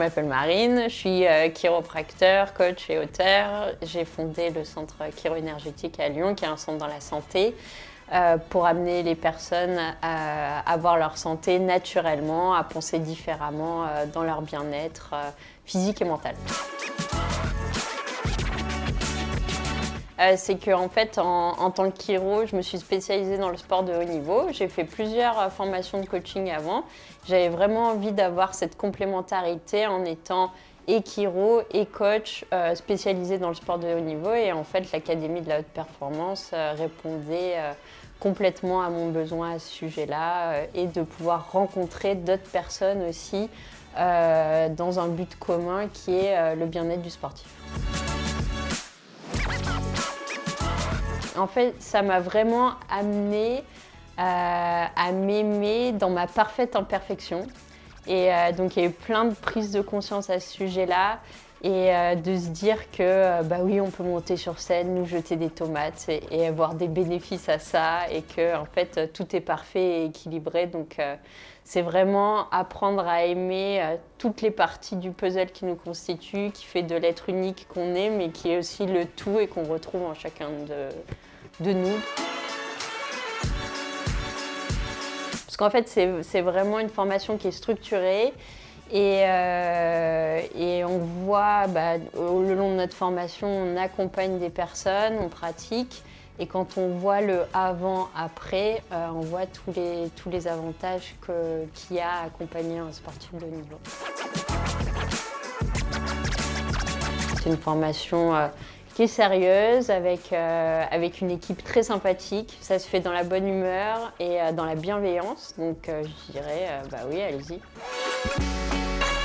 m'appelle Marine, je suis euh, chiropracteur, coach et auteur. J'ai fondé le centre Chiro-énergétique à Lyon, qui est un centre dans la santé, euh, pour amener les personnes à avoir leur santé naturellement, à penser différemment euh, dans leur bien-être physique et mental. C'est qu'en en fait, en, tant que chiro, je me suis spécialisée dans le sport de haut niveau. J'ai fait plusieurs euh, formations de coaching avant. J'avais vraiment envie d'avoir cette complémentarité en étant et chiro et coach euh, spécialisé dans le sport de haut niveau. Et en fait, l'Académie de la haute performance euh, répondait complètement à mon besoin à ce sujet-là et de pouvoir rencontrer d'autres personnes aussi dans un but commun qui est le bien-être du sportif. En fait, ça m'a vraiment amené euh, à m'aimer dans ma parfaite imperfection. Et euh, donc, il y a eu plein de prises de conscience à ce sujet-là et euh, de se dire que bah oui, on peut monter sur scène, nous jeter des tomates et, avoir des bénéfices à ça et que en fait tout est parfait et équilibré. Donc c'est vraiment apprendre à aimer toutes les parties du puzzle qui nous constituent, qui fait de l'être unique qu'on est, mais qui est aussi le tout et qu'on retrouve en chacun de nous. Parce qu'en fait, c'est vraiment une formation qui est structurée et, euh, et on voit, bah, au long de notre formation, on accompagne des personnes, on pratique. Et quand on voit le avant-après, euh, on voit tous les, tous les avantages qu'il y a à accompagner un sportif de niveau. C'est une formation euh, qui est sérieuse, avec, avec une équipe très sympathique. Ça se fait dans la bonne humeur et dans la bienveillance. Donc je dirais, bah oui, allez-y. うん。